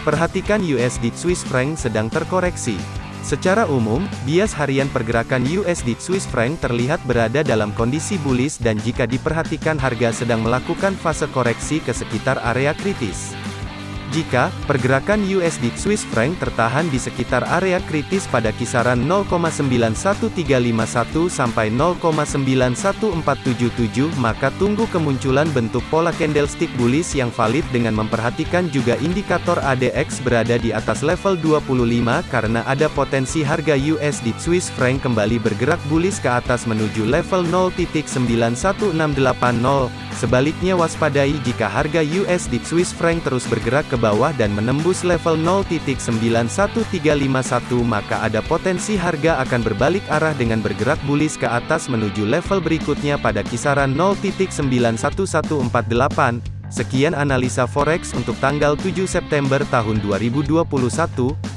Perhatikan USD Swiss franc sedang terkoreksi. Secara umum, bias harian pergerakan USD Swiss franc terlihat berada dalam kondisi bullish dan jika diperhatikan harga sedang melakukan fase koreksi ke sekitar area kritis. Jika pergerakan USD Swiss franc tertahan di sekitar area kritis pada kisaran 0,91351 sampai 0,91477, maka tunggu kemunculan bentuk pola candlestick bullish yang valid dengan memperhatikan juga indikator ADX berada di atas level 25 karena ada potensi harga USD Swiss franc kembali bergerak bullish ke atas menuju level 0.91680. Sebaliknya waspadai jika harga USD Swiss franc terus bergerak ke bawah dan menembus level 0.91351 maka ada potensi harga akan berbalik arah dengan bergerak bullish ke atas menuju level berikutnya pada kisaran 0.91148. Sekian analisa forex untuk tanggal 7 September tahun 2021.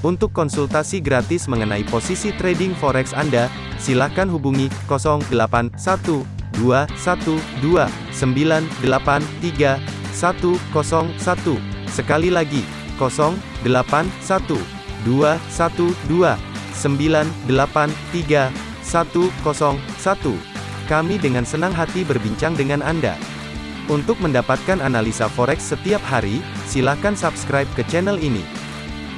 Untuk konsultasi gratis mengenai posisi trading forex Anda, silakan hubungi 081 dua satu dua sembilan delapan tiga satu kosong satu sekali lagi kosong delapan satu dua satu dua sembilan delapan tiga satu kosong satu kami dengan senang hati berbincang dengan Anda. Untuk mendapatkan analisa forex setiap hari, silakan subscribe ke channel ini.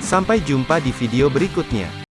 Sampai jumpa di video berikutnya.